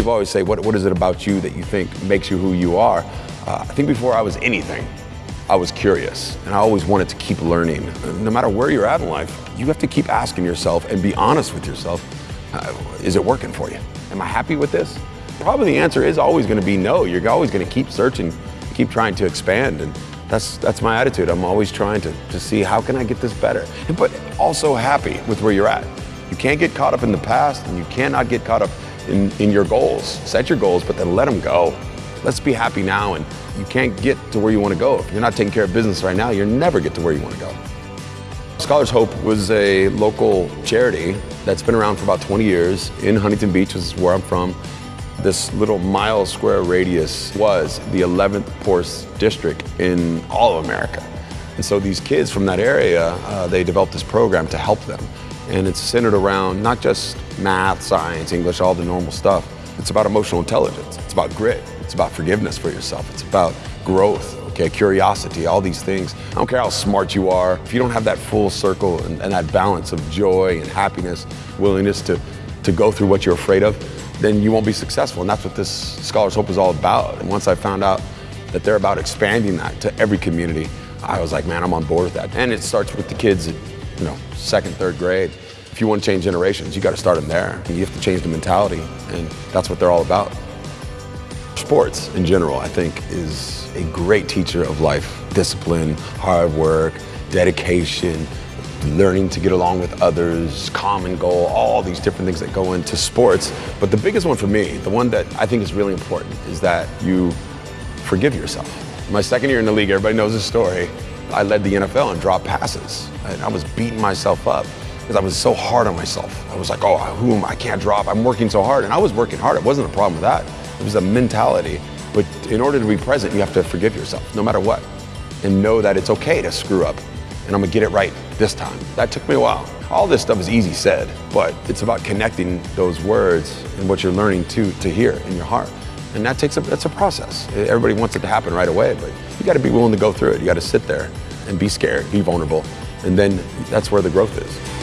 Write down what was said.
People always say, what, what is it about you that you think makes you who you are? Uh, I think before I was anything, I was curious and I always wanted to keep learning. No matter where you're at in life, you have to keep asking yourself and be honest with yourself. Uh, is it working for you? Am I happy with this? Probably the answer is always going to be no. You're always going to keep searching, keep trying to expand. And that's, that's my attitude. I'm always trying to, to see how can I get this better, but also happy with where you're at. You can't get caught up in the past and you cannot get caught up in, in your goals. Set your goals, but then let them go. Let's be happy now and you can't get to where you want to go. If you're not taking care of business right now, you'll never get to where you want to go. Scholars Hope was a local charity that's been around for about 20 years in Huntington Beach, which is where I'm from. This little mile square radius was the 11th poorest district in all of America. And so these kids from that area, uh, they developed this program to help them. And it's centered around not just math, science, English, all the normal stuff. It's about emotional intelligence. It's about grit. It's about forgiveness for yourself. It's about growth, okay, curiosity, all these things. I don't care how smart you are. If you don't have that full circle and, and that balance of joy and happiness, willingness to, to go through what you're afraid of, then you won't be successful. And that's what this Scholars Hope is all about. And once I found out that they're about expanding that to every community, I was like, man, I'm on board with that. And it starts with the kids at, you know, second, third grade. If you want to change generations, you got to start them there. You have to change the mentality, and that's what they're all about. Sports in general, I think, is a great teacher of life. Discipline, hard work, dedication, learning to get along with others, common goal, all these different things that go into sports. But the biggest one for me, the one that I think is really important, is that you forgive yourself. My second year in the league, everybody knows this story. I led the NFL in dropped passes. And I was beating myself up because I was so hard on myself. I was like, oh, who am I? I can't drop. I'm working so hard. And I was working hard. It wasn't a problem with that. It was a mentality. But in order to be present, you have to forgive yourself, no matter what. And know that it's okay to screw up and I'm gonna get it right this time. That took me a while. All this stuff is easy said, but it's about connecting those words and what you're learning to, to hear in your heart. And that takes a, that's a process. Everybody wants it to happen right away, but you gotta be willing to go through it. You gotta sit there and be scared, be vulnerable, and then that's where the growth is.